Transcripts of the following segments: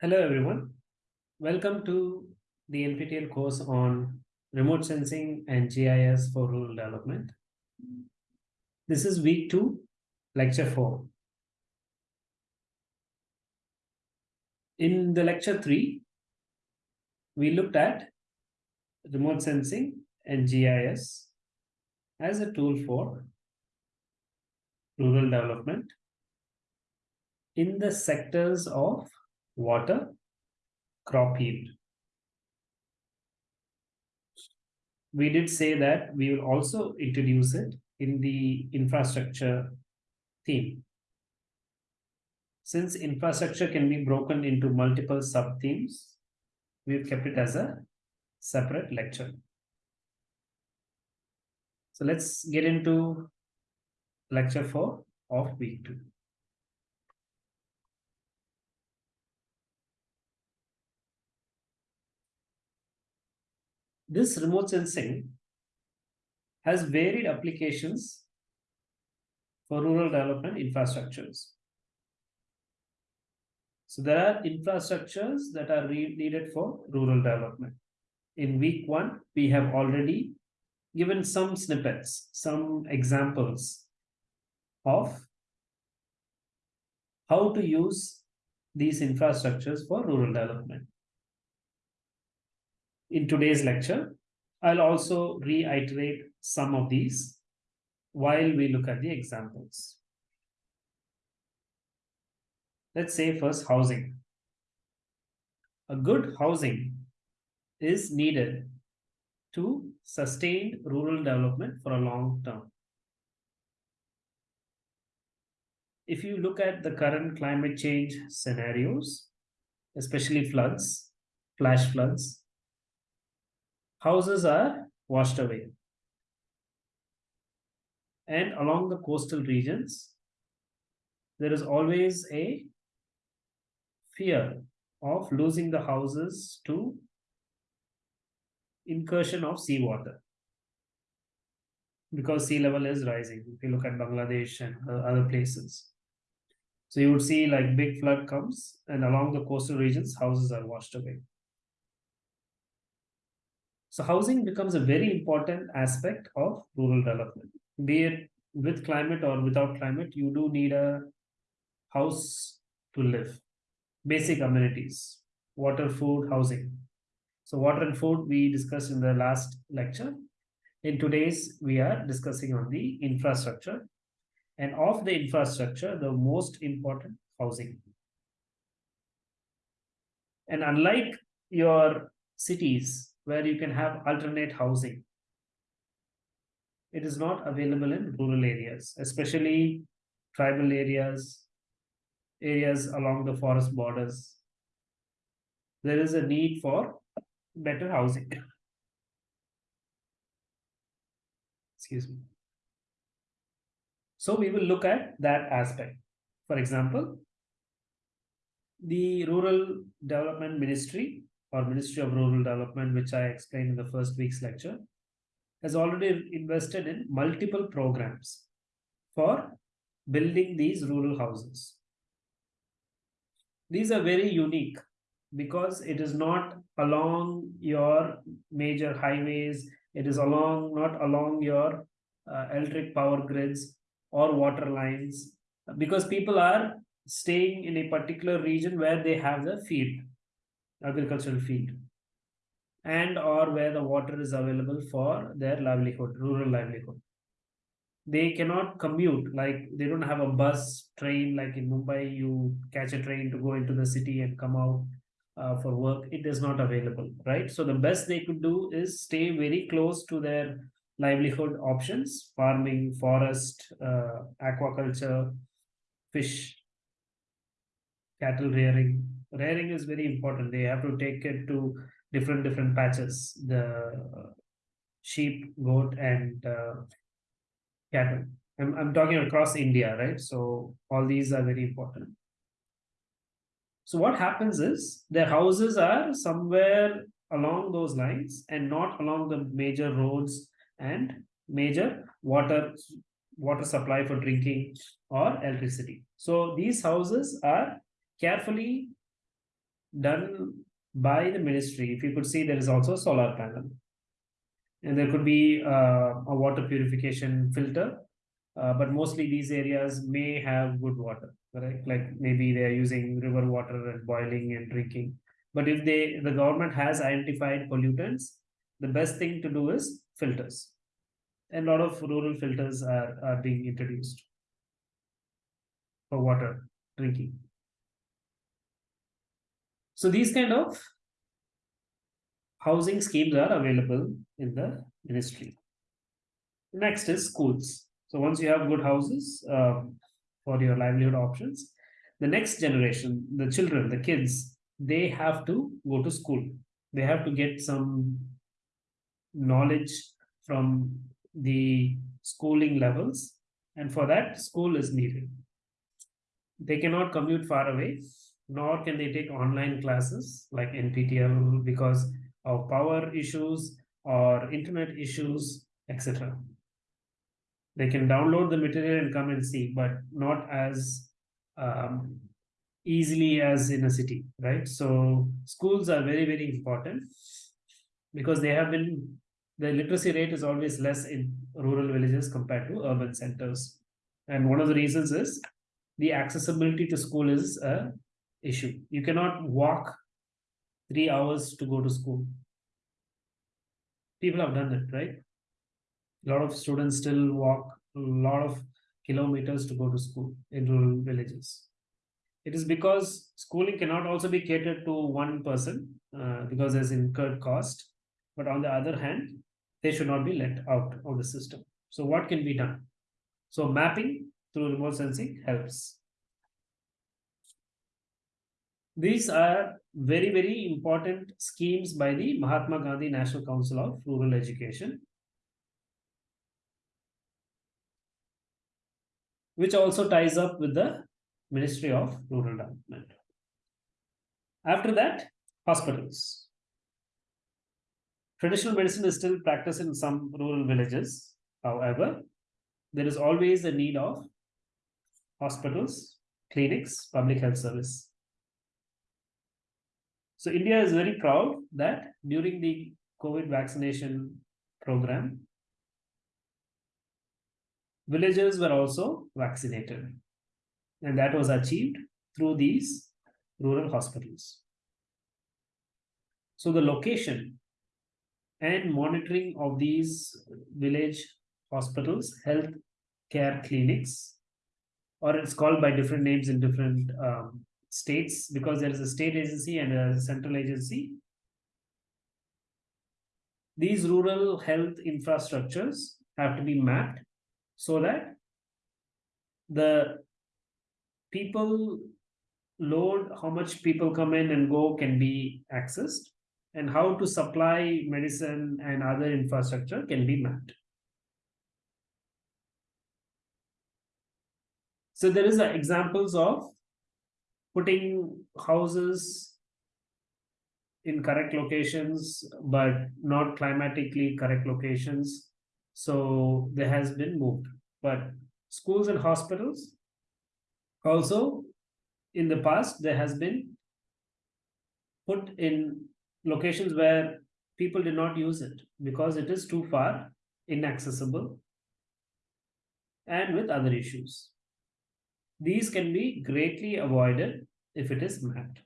Hello everyone. Welcome to the NPTEL course on remote sensing and GIS for rural development. This is week two, lecture four. In the lecture three, we looked at remote sensing and GIS as a tool for rural development in the sectors of water, crop yield. We did say that we will also introduce it in the infrastructure theme. Since infrastructure can be broken into multiple sub-themes, we've kept it as a separate lecture. So let's get into lecture 4 of week 2. This remote sensing has varied applications for rural development infrastructures. So there are infrastructures that are needed for rural development. In week one, we have already given some snippets, some examples of how to use these infrastructures for rural development in today's lecture. I'll also reiterate some of these while we look at the examples. Let's say first housing. A good housing is needed to sustain rural development for a long term. If you look at the current climate change scenarios, especially floods, flash floods, houses are washed away. And along the coastal regions, there is always a fear of losing the houses to incursion of seawater because sea level is rising. If you look at Bangladesh and other places. So you would see like big flood comes and along the coastal regions, houses are washed away. So housing becomes a very important aspect of rural development. Be it with climate or without climate, you do need a house to live. Basic amenities, water, food, housing. So water and food we discussed in the last lecture. In today's, we are discussing on the infrastructure. And of the infrastructure, the most important housing. And unlike your cities, where you can have alternate housing. It is not available in rural areas, especially tribal areas, areas along the forest borders. There is a need for better housing. Excuse me. So we will look at that aspect. For example, the Rural Development Ministry or Ministry of Rural Development, which I explained in the first week's lecture, has already invested in multiple programs for building these rural houses. These are very unique because it is not along your major highways, it is along not along your uh, electric power grids or water lines, because people are staying in a particular region where they have the field agricultural field and or where the water is available for their livelihood rural livelihood they cannot commute. Like they don't have a bus train like in mumbai you catch a train to go into the city and come out uh, for work. It is not available right? So the best they could do is stay very close to their livelihood options farming forest uh, aquaculture fish cattle rearing. Rearing is very important. They have to take it to different different patches the sheep goat and uh, cattle I'm, I'm talking across india right so all these are very important So what happens is their houses are somewhere along those lines and not along the major roads and major water water supply for drinking or electricity. So these houses are carefully done by the ministry. If you could see, there is also a solar panel. And there could be uh, a water purification filter, uh, but mostly these areas may have good water, right? Like maybe they are using river water and boiling and drinking. But if they the government has identified pollutants, the best thing to do is filters. And a lot of rural filters are, are being introduced for water drinking. So these kind of housing schemes are available in the ministry. Next is schools. So once you have good houses um, for your livelihood options, the next generation, the children, the kids, they have to go to school. They have to get some knowledge from the schooling levels. And for that, school is needed. They cannot commute far away, nor can they take online classes like NPTEL because of power issues or internet issues, etc. They can download the material and come and see, but not as um, easily as in a city, right? So schools are very, very important because they have been, the literacy rate is always less in rural villages compared to urban centers. And one of the reasons is the accessibility to school is a issue. You cannot walk three hours to go to school. People have done it, right? A lot of students still walk a lot of kilometers to go to school in rural villages. It is because schooling cannot also be catered to one person uh, because there's incurred cost. But on the other hand, they should not be let out of the system. So what can be done? So mapping through remote sensing helps. These are very, very important schemes by the Mahatma Gandhi National Council of Rural Education. Which also ties up with the Ministry of Rural Development. After that, hospitals. Traditional medicine is still practiced in some rural villages. However, there is always a need of hospitals, clinics, public health service. So India is very proud that during the COVID vaccination program, villagers were also vaccinated. And that was achieved through these rural hospitals. So the location and monitoring of these village hospitals, health care clinics, or it's called by different names in different um, states because there is a state agency and a central agency. These rural health infrastructures have to be mapped so that the people load, how much people come in and go can be accessed, and how to supply medicine and other infrastructure can be mapped. So there is examples of putting houses in correct locations, but not climatically correct locations. So there has been moved. But schools and hospitals, also in the past, there has been put in locations where people did not use it because it is too far, inaccessible, and with other issues. These can be greatly avoided if it is mapped.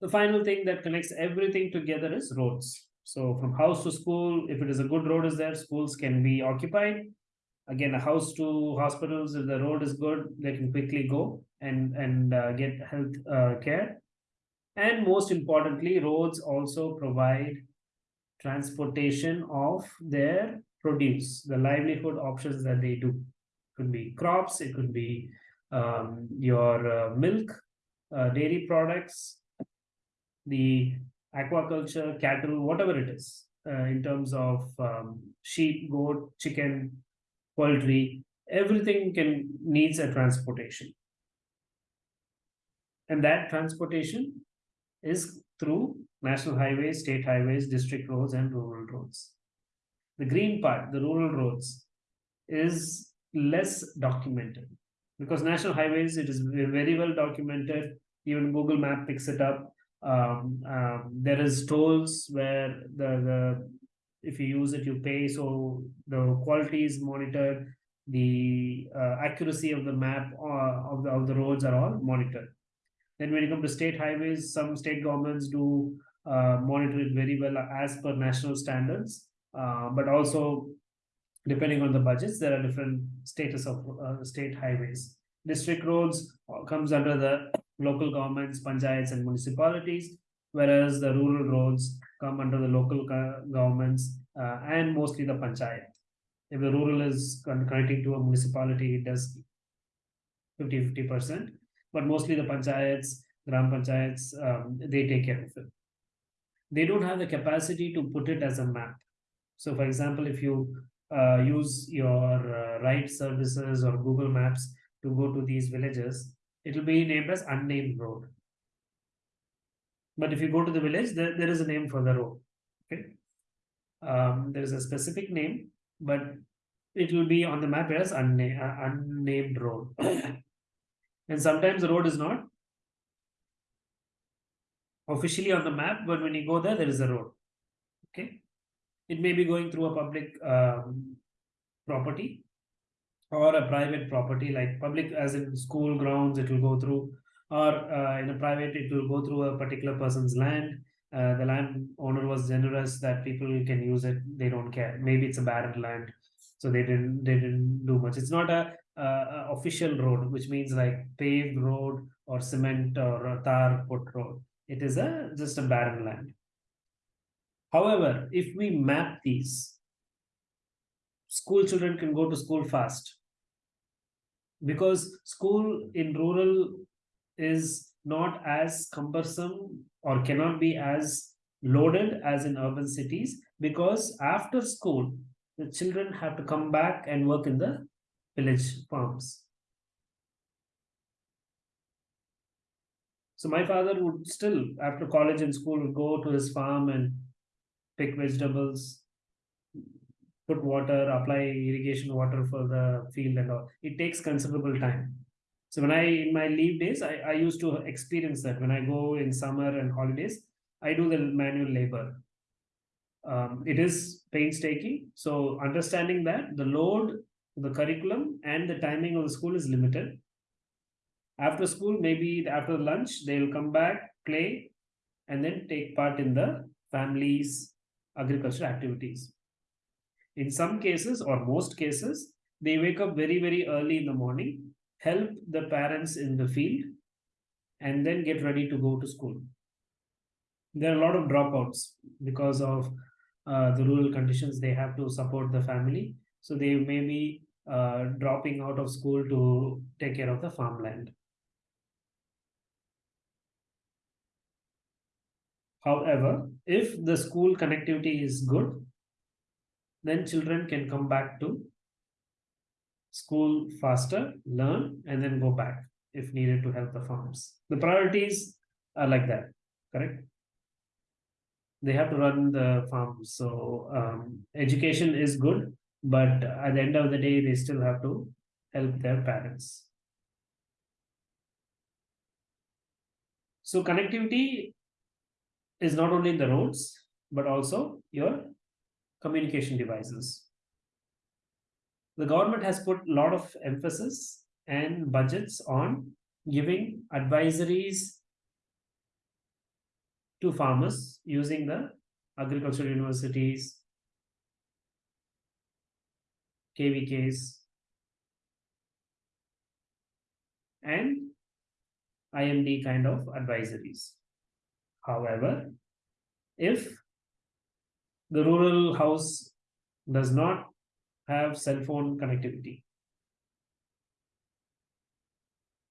The final thing that connects everything together is roads. So from house to school, if it is a good road is there, schools can be occupied. Again, a house to hospitals, if the road is good, they can quickly go and, and uh, get health uh, care. And most importantly, roads also provide transportation of their produce, the livelihood options that they do could be crops, it could be um, your uh, milk, uh, dairy products, the aquaculture, cattle, whatever it is, uh, in terms of um, sheep, goat, chicken, poultry, everything can needs a transportation. And that transportation is through national highways, state highways, district roads, and rural roads. The green part, the rural roads, is less documented because national highways, it is very well documented. Even Google Map picks it up. Um, um, there is tolls where the, the if you use it, you pay. So the quality is monitored. The uh, accuracy of the map uh, of the of the roads are all monitored. Then when you come to state highways, some state governments do uh, monitor it very well as per national standards. Uh, but also, depending on the budgets, there are different status of uh, state highways. District roads uh, comes under the local governments, panchayats, and municipalities, whereas the rural roads come under the local governments uh, and mostly the panchayat. If the rural is connecting to a municipality, it does 50 50 percent but mostly the panchayats, gram panchayats, um, they take care of it. They don't have the capacity to put it as a map. So, for example, if you uh, use your uh, ride services or Google Maps to go to these villages, it will be named as unnamed road. But if you go to the village, there, there is a name for the road. Okay. Um, there is a specific name, but it will be on the map as unna uh, unnamed road. and sometimes the road is not officially on the map, but when you go there, there is a road. Okay. It may be going through a public um, property or a private property, like public as in school grounds, it will go through, or uh, in a private, it will go through a particular person's land. Uh, the land owner was generous that people can use it. They don't care. Maybe it's a barren land, so they didn't they didn't do much. It's not a uh, official road, which means like paved road or cement or tar put road. It is a just a barren land. However, if we map these, school children can go to school fast because school in rural is not as cumbersome or cannot be as loaded as in urban cities because after school the children have to come back and work in the village farms. So my father would still, after college and school, would go to his farm and pick vegetables, put water, apply irrigation water for the field and all. It takes considerable time. So when I, in my leave days, I, I used to experience that. When I go in summer and holidays, I do the manual labor. Um, it is painstaking. So understanding that the load the curriculum and the timing of the school is limited. After school, maybe after lunch, they will come back, play, and then take part in the family's agricultural activities. In some cases, or most cases, they wake up very, very early in the morning, help the parents in the field, and then get ready to go to school. There are a lot of dropouts because of uh, the rural conditions. They have to support the family. So they may be uh, dropping out of school to take care of the farmland. However, if the school connectivity is good, then children can come back to school faster, learn, and then go back if needed to help the farms. The priorities are like that, correct? They have to run the farms. So um, education is good, but at the end of the day they still have to help their parents so connectivity is not only in the roads but also your communication devices the government has put a lot of emphasis and budgets on giving advisories to farmers using the agricultural universities KVKs, and IMD kind of advisories. However, if the rural house does not have cell phone connectivity,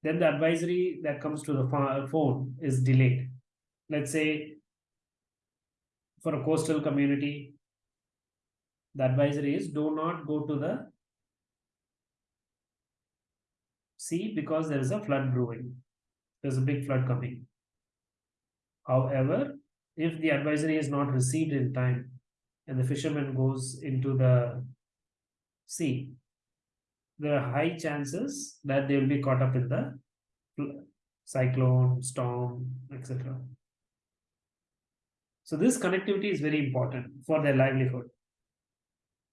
then the advisory that comes to the phone is delayed. Let's say for a coastal community, the advisory is do not go to the sea because there is a flood brewing. there's a big flood coming. However, if the advisory is not received in time and the fisherman goes into the sea, there are high chances that they will be caught up in the cyclone, storm, etc. So this connectivity is very important for their livelihood.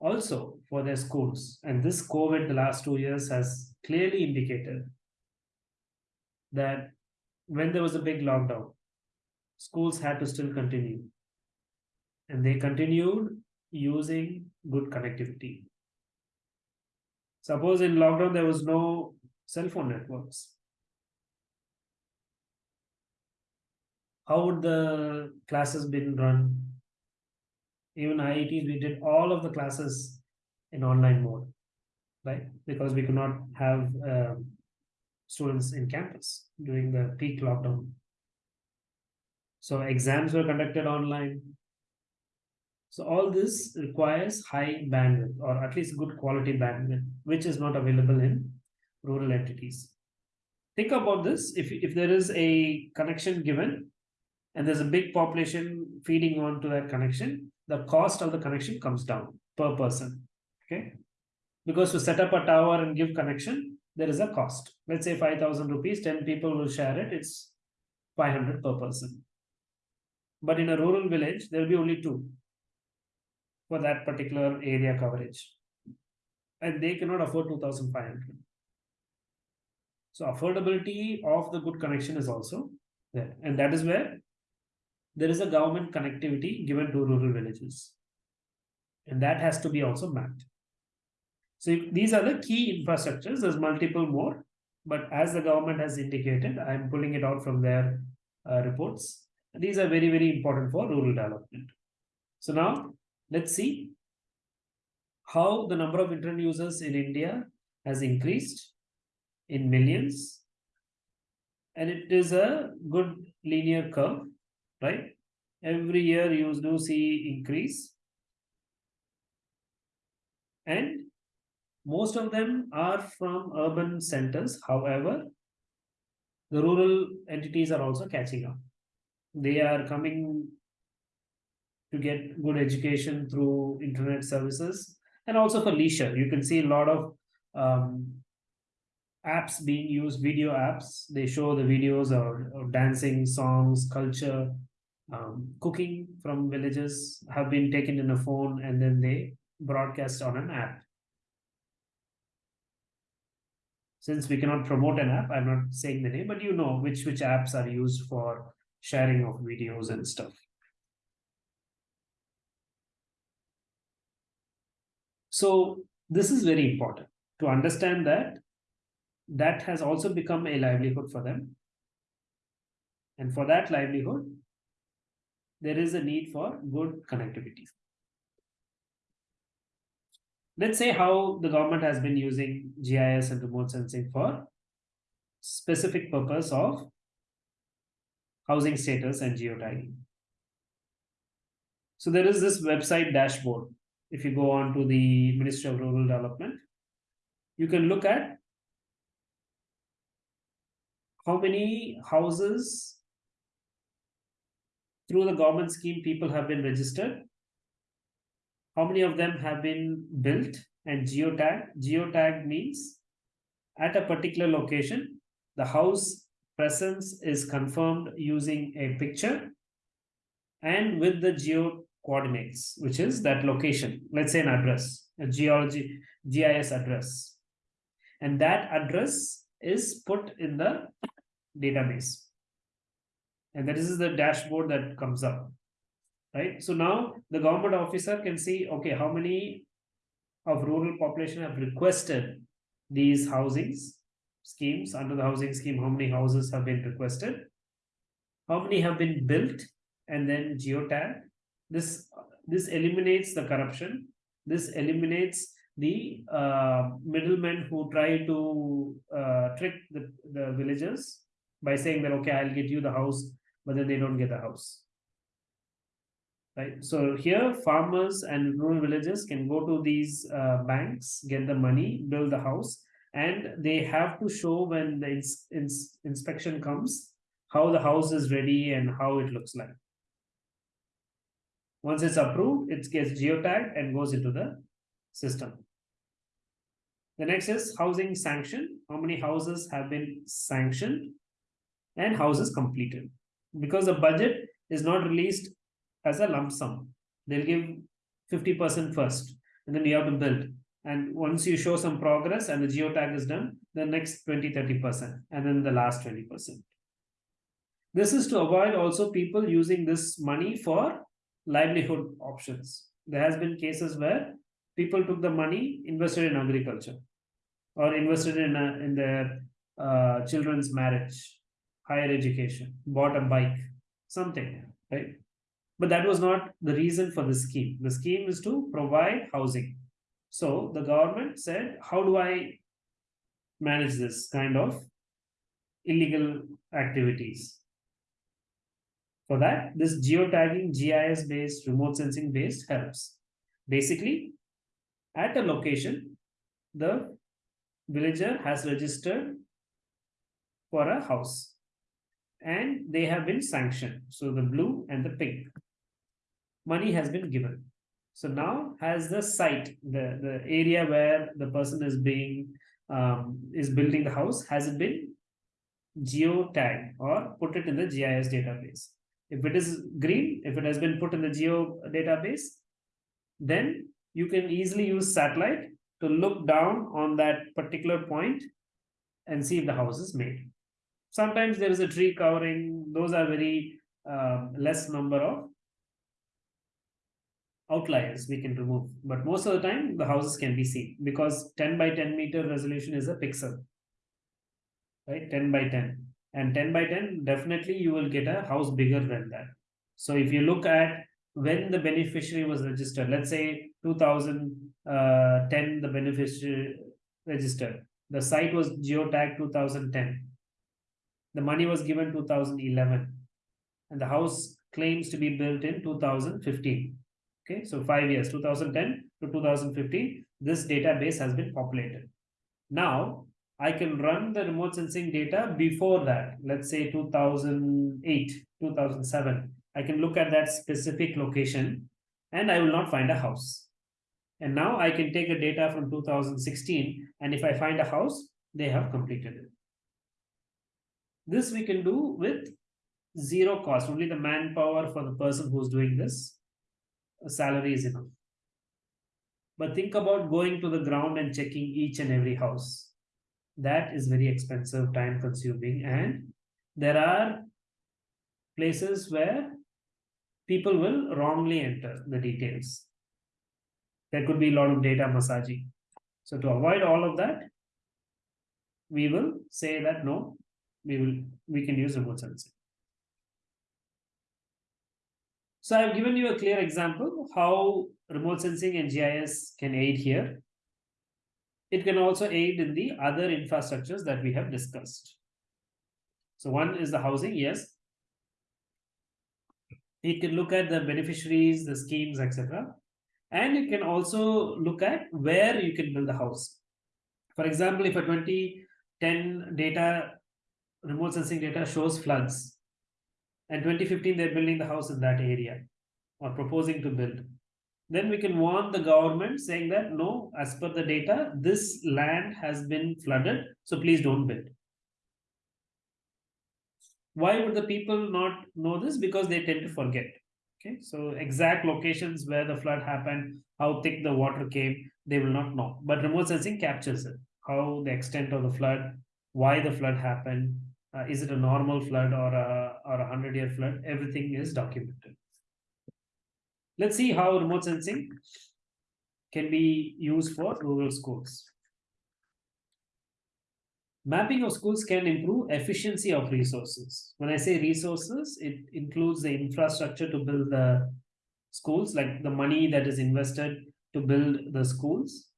Also for their schools. And this COVID the last two years has clearly indicated that when there was a big lockdown, schools had to still continue. And they continued using good connectivity. Suppose in lockdown there was no cell phone networks. How would the classes been run? Even IITs, we did all of the classes in online mode, right? Because we could not have um, students in campus during the peak lockdown. So exams were conducted online. So all this requires high bandwidth or at least good quality bandwidth, which is not available in rural entities. Think about this. If, if there is a connection given and there's a big population feeding on to that connection, the cost of the connection comes down per person. Okay. Because to set up a tower and give connection, there is a cost. Let's say 5,000 rupees, 10 people will share it. It's 500 per person. But in a rural village, there will be only two for that particular area coverage. And they cannot afford 2,500. So affordability of the good connection is also there. And that is where there is a government connectivity given to rural villages. And that has to be also mapped. So these are the key infrastructures. There's multiple more, but as the government has indicated, I'm pulling it out from their uh, reports. These are very, very important for rural development. So now let's see how the number of internet users in India has increased in millions. And it is a good linear curve, right? Every year you do see increase. And most of them are from urban centers. However, the rural entities are also catching up. They are coming to get good education through internet services and also for leisure. You can see a lot of um, apps being used, video apps. They show the videos of dancing, songs, culture, um, cooking from villages have been taken in a phone and then they broadcast on an app. since we cannot promote an app, I'm not saying the name, but you know which which apps are used for sharing of videos and stuff. So this is very important to understand that that has also become a livelihood for them. And for that livelihood, there is a need for good connectivity let's say how the government has been using GIS and remote sensing for specific purpose of housing status and geotagging. So there is this website dashboard. If you go on to the Ministry of Rural Development, you can look at how many houses through the government scheme people have been registered how many of them have been built and geotag? Geotag means at a particular location, the house presence is confirmed using a picture and with the geo coordinates, which is that location, let's say an address, a geology GIS address. And that address is put in the database. And that is the dashboard that comes up right? So now the government officer can see, okay, how many of rural population have requested these housings schemes under the housing scheme, how many houses have been requested, how many have been built and then geotag. This, this eliminates the corruption. This eliminates the uh, middlemen who try to uh, trick the, the villagers by saying that, okay, I'll get you the house, but then they don't get the house right? So here farmers and rural villages can go to these uh, banks, get the money, build the house, and they have to show when the ins ins inspection comes how the house is ready and how it looks like. Once it's approved, it gets geotagged and goes into the system. The next is housing sanction. How many houses have been sanctioned and houses completed? Because the budget is not released as a lump sum. They'll give 50% first, and then you have to build. And once you show some progress and the geotag is done, the next 20, 30%, and then the last 20%. This is to avoid also people using this money for livelihood options. There has been cases where people took the money, invested in agriculture, or invested in a, in their uh, children's marriage, higher education, bought a bike, something, right? But that was not the reason for the scheme. The scheme is to provide housing. So the government said, how do I manage this kind of illegal activities? For that, this geotagging GIS based, remote sensing based helps. Basically, at a location, the villager has registered for a house and they have been sanctioned. So the blue and the pink money has been given. So now has the site, the, the area where the person is being um, is building the house, has it been geotagged or put it in the GIS database? If it is green, if it has been put in the geo database, then you can easily use satellite to look down on that particular point and see if the house is made. Sometimes there is a tree covering, those are very uh, less number of outliers we can remove. But most of the time, the houses can be seen because 10 by 10 meter resolution is a pixel, right? 10 by 10. And 10 by 10, definitely you will get a house bigger than that. So if you look at when the beneficiary was registered, let's say 2010, uh, the beneficiary registered, the site was geotagged 2010. The money was given 2011 and the house claims to be built in 2015 Okay, so five years, 2010 to 2015, this database has been populated. Now, I can run the remote sensing data before that, let's say 2008, 2007. I can look at that specific location and I will not find a house. And now I can take a data from 2016 and if I find a house, they have completed it. This we can do with zero cost, only the manpower for the person who's doing this salary is enough. But think about going to the ground and checking each and every house. That is very expensive, time consuming, and there are places where people will wrongly enter the details. There could be a lot of data massaging. So to avoid all of that, we will say that no, we will we can use remote sensing. So I've given you a clear example how remote sensing and GIS can aid here. It can also aid in the other infrastructures that we have discussed. So one is the housing, yes. It can look at the beneficiaries, the schemes, etc. And it can also look at where you can build the house. For example, if a 2010 data, remote sensing data shows floods, and 2015 they're building the house in that area or proposing to build. Then we can warn the government saying that no as per the data this land has been flooded so please don't build. Why would the people not know this? Because they tend to forget. Okay so exact locations where the flood happened how thick the water came they will not know. But remote sensing captures it how the extent of the flood why the flood happened uh, is it a normal flood or a or a hundred year flood? Everything is documented. Let's see how remote sensing can be used for rural schools. Mapping of schools can improve efficiency of resources. When i say resources it includes the infrastructure to build the schools like the money that is invested to build the schools.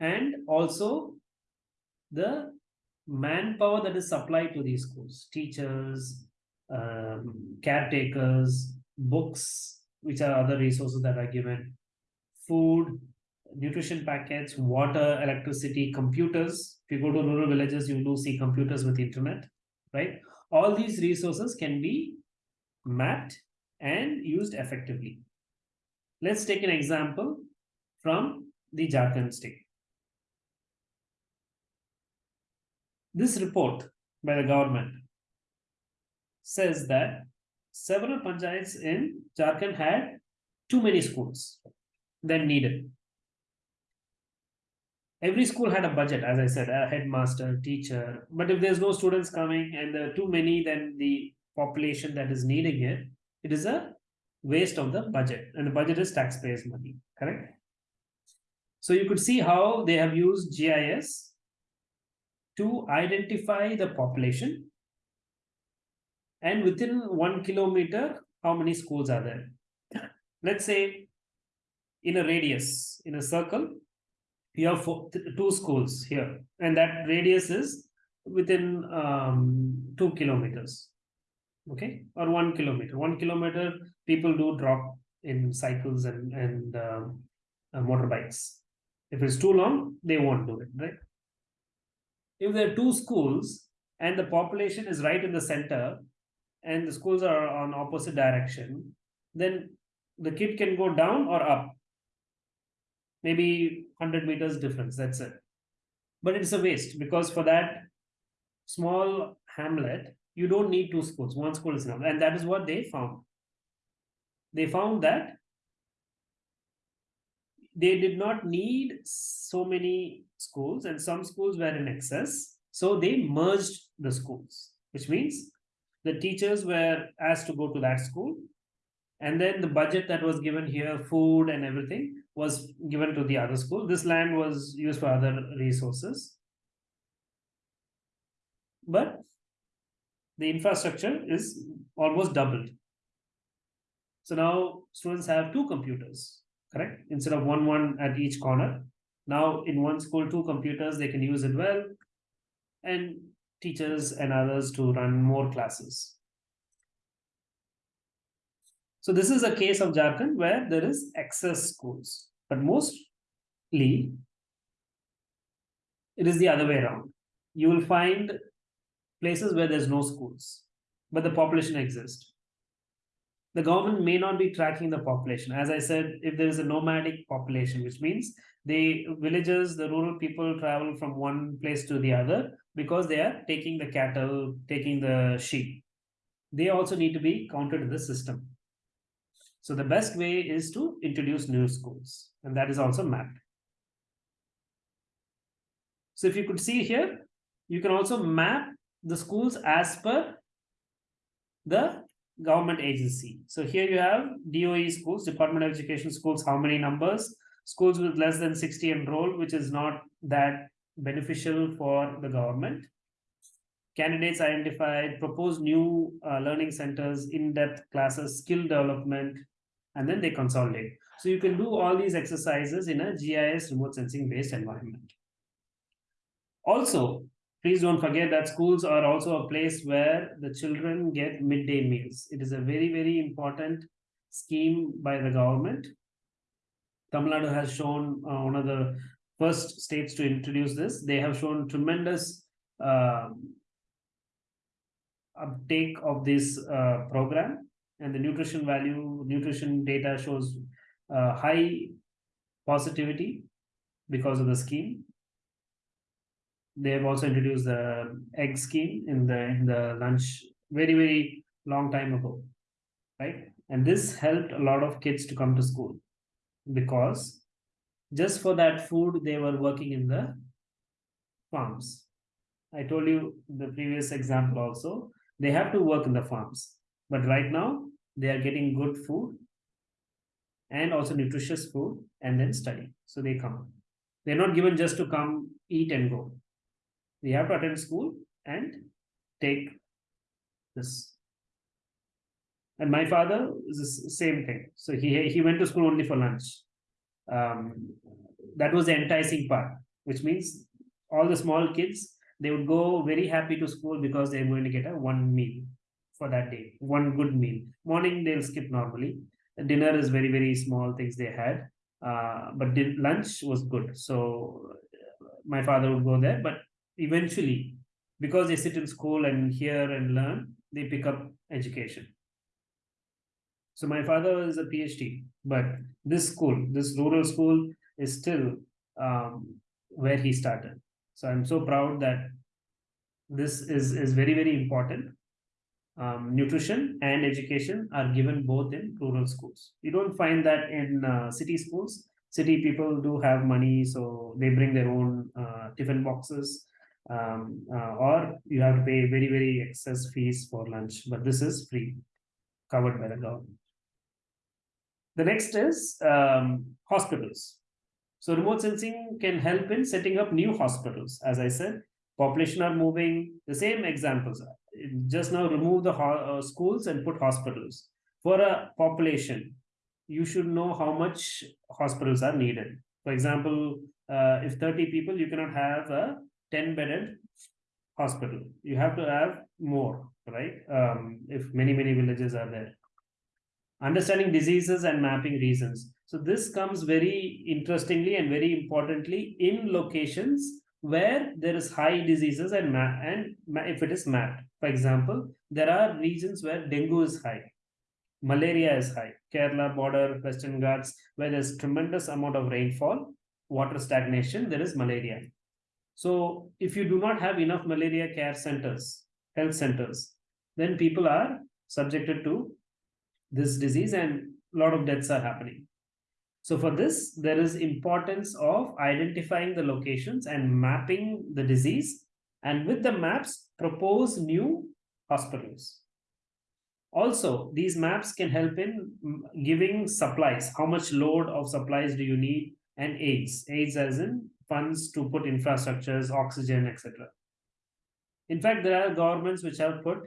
And also the manpower that is supplied to these schools teachers um, caretakers books which are other resources that are given food nutrition packets, water, electricity, computers. If you go to rural villages, you do see computers with internet, right? All these resources can be mapped and used effectively. Let's take an example from the Jharkhand state. This report by the government says that several panchayats in Jharkhand had too many schools than needed. Every school had a budget, as I said, a headmaster, teacher. But if there's no students coming and there are too many, then the population that is needing it, it is a waste of the budget. And the budget is taxpayers' money, correct? So you could see how they have used GIS to identify the population and within one kilometer, how many schools are there? Let's say in a radius, in a circle, you have four, two schools here, and that radius is within um, two kilometers, okay, or one kilometer. One kilometer, people do drop in cycles and and um, uh, motorbikes. If it's too long, they won't do it, right? If there are two schools and the population is right in the center, and the schools are on opposite direction, then the kid can go down or up. Maybe 100 meters difference, that's it. But it's a waste because for that small hamlet, you don't need two schools. One school is enough. And that is what they found. They found that they did not need so many schools and some schools were in excess. So they merged the schools, which means the teachers were asked to go to that school. And then the budget that was given here food and everything was given to the other school. This land was used for other resources. But the infrastructure is almost doubled. So now students have two computers correct? Instead of one one at each corner now in one school two computers they can use it well and teachers and others to run more classes. So this is a case of Jharkhand where there is excess schools, but mostly it is the other way around. You will find places where there's no schools, but the population exists. The government may not be tracking the population. As I said, if there is a nomadic population, which means the villages, the rural people travel from one place to the other, because they are taking the cattle, taking the sheep. They also need to be counted in the system. So the best way is to introduce new schools, and that is also mapped. So if you could see here, you can also map the schools as per the government agency. So here you have DOE schools, Department of Education schools, how many numbers, schools with less than 60 enrolled, which is not that beneficial for the government. Candidates identified, proposed new uh, learning centers, in-depth classes, skill development, and then they consolidate. So you can do all these exercises in a GIS remote sensing based environment. Also, please don't forget that schools are also a place where the children get midday meals. It is a very, very important scheme by the government. Tamil Nadu has shown uh, one of the first states to introduce this. They have shown tremendous uh, uptake of this uh, program and the nutrition value, nutrition data shows uh, high positivity because of the scheme. They have also introduced the egg scheme in the in the lunch very very long time ago, right? And this helped a lot of kids to come to school because just for that food they were working in the farms. I told you the previous example also. They have to work in the farms but right now they are getting good food and also nutritious food and then study. So they come. They're not given just to come eat and go they have to attend school and take this and my father is the same thing so he he went to school only for lunch um, that was the enticing part, which means all the small kids they would go very happy to school because they're going to get a one meal for that day, one good meal. Morning they'll skip normally. Dinner is very very small things they had. uh, but lunch was good. So my father would go there, but eventually, because they sit in school and hear and learn, they pick up education. So my father is a PhD, but this school, this rural school, is still um, where he started. So I'm so proud that this is is very very important um, nutrition and education are given both in rural schools. You don't find that in uh, city schools. City people do have money, so they bring their own uh, tiffin boxes, um, uh, or you have to pay very, very excess fees for lunch. But this is free, covered by the government. The next is um, hospitals. So remote sensing can help in setting up new hospitals. As I said, population are moving. The same examples just now remove the uh, schools and put hospitals. For a population, you should know how much hospitals are needed. For example, uh, if 30 people, you cannot have a 10 bedded hospital. You have to have more, right? Um, if many, many villages are there. Understanding diseases and mapping reasons. So this comes very interestingly and very importantly in locations where there is high diseases and and if it is mapped. For example, there are regions where dengue is high, malaria is high, Kerala border, Western Ghats, where there's tremendous amount of rainfall, water stagnation, there is malaria. So if you do not have enough malaria care centers, health centers, then people are subjected to this disease and a lot of deaths are happening. So for this, there is importance of identifying the locations and mapping the disease. And with the maps, propose new hospitals. Also, these maps can help in giving supplies. How much load of supplies do you need? And aids. Aids as in funds to put infrastructures, oxygen, etc. In fact, there are governments which have put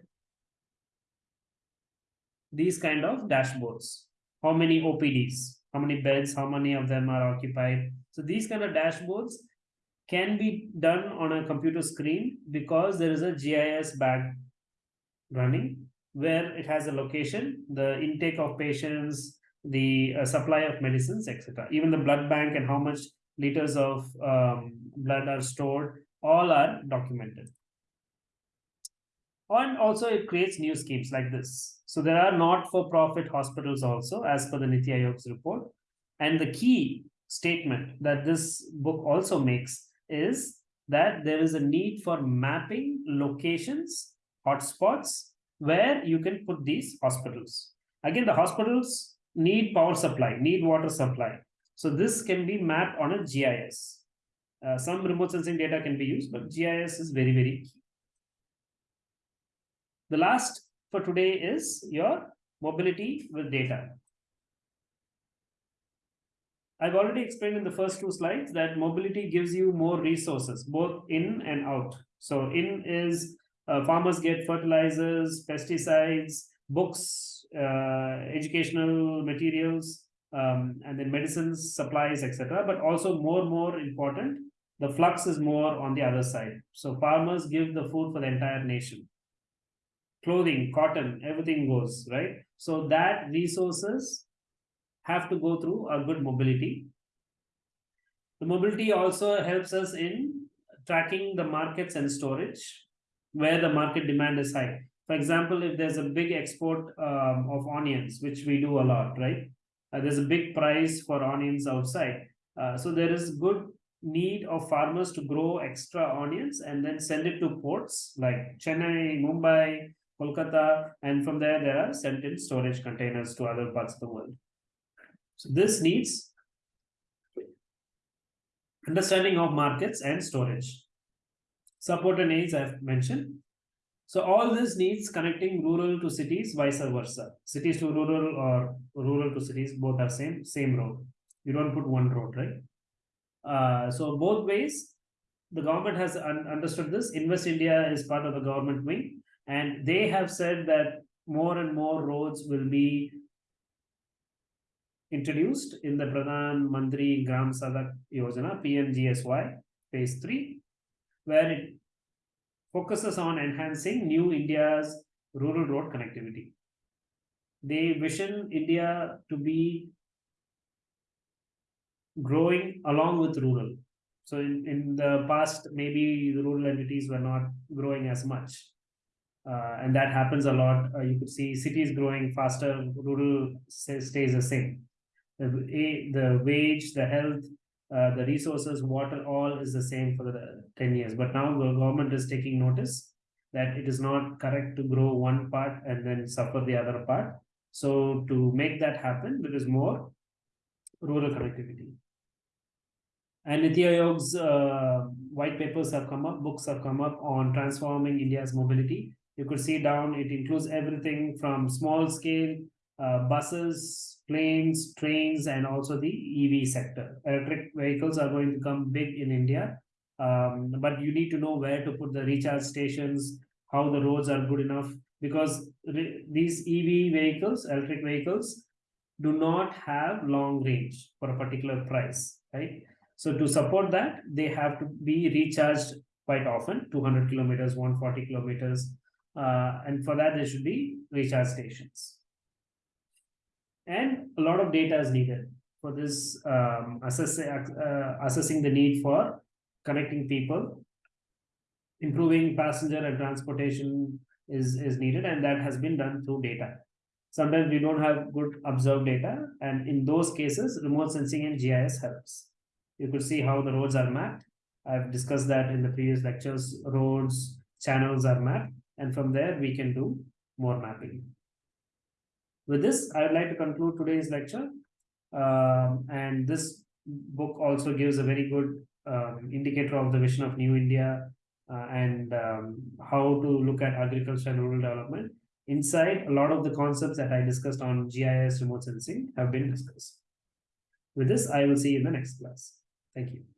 these kind of dashboards. How many OPDs? how many beds, how many of them are occupied. So these kind of dashboards can be done on a computer screen because there is a GIS bag running where it has a location, the intake of patients, the uh, supply of medicines, etc. Even the blood bank and how much liters of um, blood are stored, all are documented. And also it creates new schemes like this. So there are not-for-profit hospitals also as per the Niti Aayog's report. And the key statement that this book also makes is that there is a need for mapping locations, hotspots, where you can put these hospitals. Again, the hospitals need power supply, need water supply. So this can be mapped on a GIS. Uh, some remote sensing data can be used, but GIS is very, very key. The last for today is your mobility with data. I've already explained in the first two slides that mobility gives you more resources, both in and out. So in is uh, farmers get fertilizers, pesticides, books, uh, educational materials, um, and then medicines, supplies, etc. But also more, more important, the flux is more on the other side. So farmers give the food for the entire nation clothing, cotton, everything goes, right? So that resources have to go through a good mobility. The mobility also helps us in tracking the markets and storage where the market demand is high. For example, if there's a big export um, of onions, which we do a lot, right? Uh, there's a big price for onions outside. Uh, so there is good need of farmers to grow extra onions and then send it to ports like Chennai, Mumbai, Kolkata, and from there, there are sent in storage containers to other parts of the world. So this needs understanding of markets and storage. Support and aids I've mentioned. So all this needs connecting rural to cities, vice versa. Cities to rural or rural to cities, both are same, same road. You don't put one road, right? Uh, so both ways, the government has un understood this. Invest India is part of the government wing. And they have said that more and more roads will be introduced in the Pradhan Mantri Gram Sadak Yojana, PMGSY, phase 3, where it focuses on enhancing new India's rural road connectivity. They vision India to be growing along with rural. So in, in the past, maybe the rural entities were not growing as much. Uh, and that happens a lot. Uh, you could see cities growing faster, rural stays the same. The, the wage, the health, uh, the resources, water, all is the same for the 10 years. But now the government is taking notice that it is not correct to grow one part and then suffer the other part. So to make that happen, there is more rural connectivity. And Niti Aayog's uh, white papers have come up, books have come up on transforming India's mobility. You could see down, it includes everything from small scale uh, buses, planes, trains, and also the EV sector. Electric vehicles are going to come big in India, um, but you need to know where to put the recharge stations, how the roads are good enough, because these EV vehicles, electric vehicles, do not have long range for a particular price, right? So to support that, they have to be recharged quite often, 200 kilometers, 140 kilometers. Uh, and for that, there should be recharge stations. And a lot of data is needed for this um, assess, uh, assessing the need for connecting people. Improving passenger and transportation is, is needed, and that has been done through data. Sometimes we don't have good observed data, and in those cases, remote sensing and GIS helps. You could see how the roads are mapped. I've discussed that in the previous lectures. Roads, channels are mapped, and from there we can do more mapping. With this, I would like to conclude today's lecture. Um, and this book also gives a very good um, indicator of the vision of New India uh, and um, how to look at agriculture and rural development. Inside, a lot of the concepts that I discussed on GIS remote sensing have been discussed. With this, I will see you in the next class. Thank you.